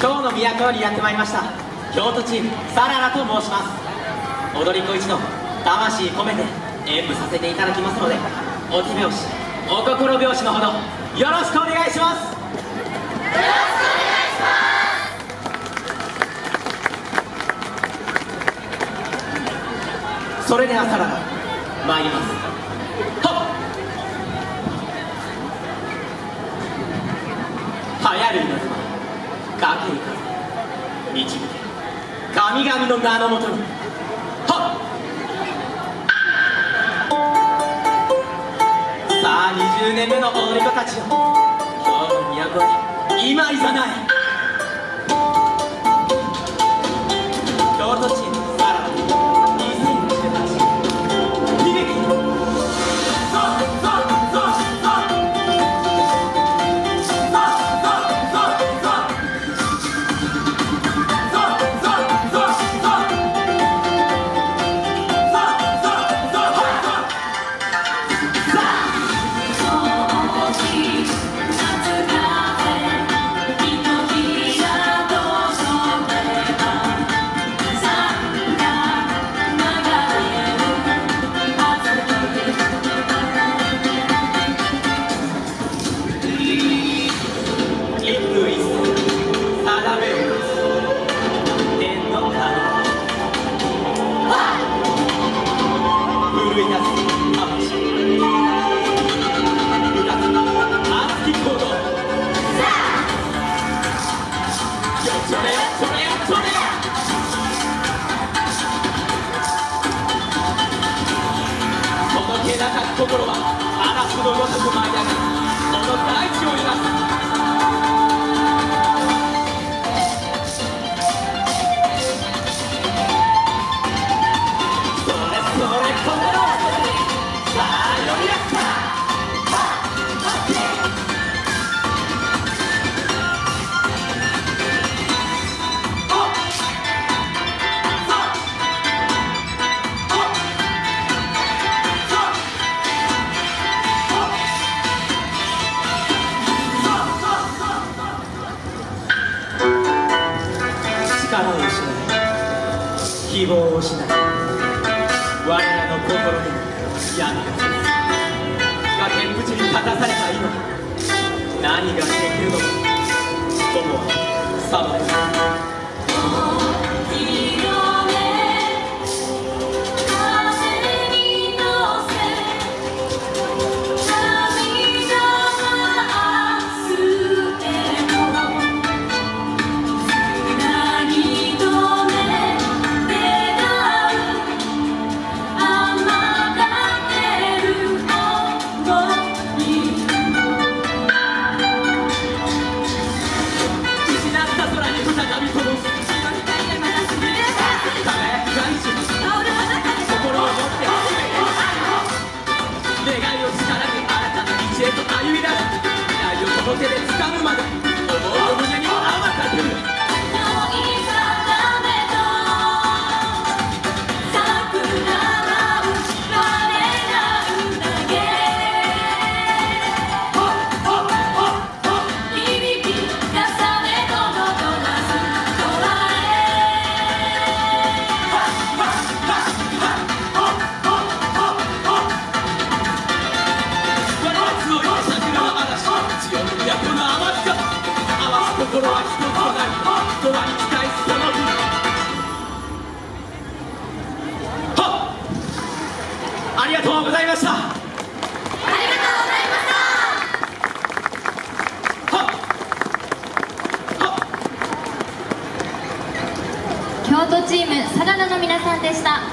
今日の都よりやってまいりました。京都チームサララと申します。踊り子一同魂込めて演舞させていただきますのでお手拍子お心拍子のほどよろしくお願いします。それではサラダ参ります。はっ。流行る稲妻かける風導け。神々の名のもとに。はっ。さあ20年目の踊り子たちよ。今日の都に今いざない。心は嵐のごとく舞い上がるこの大地を揺らすを失い希望を失い我らの心に闇が。崖っぷちに立たされたうございましたありがとうございました。はっはっ京都チームサラダの皆さんでした。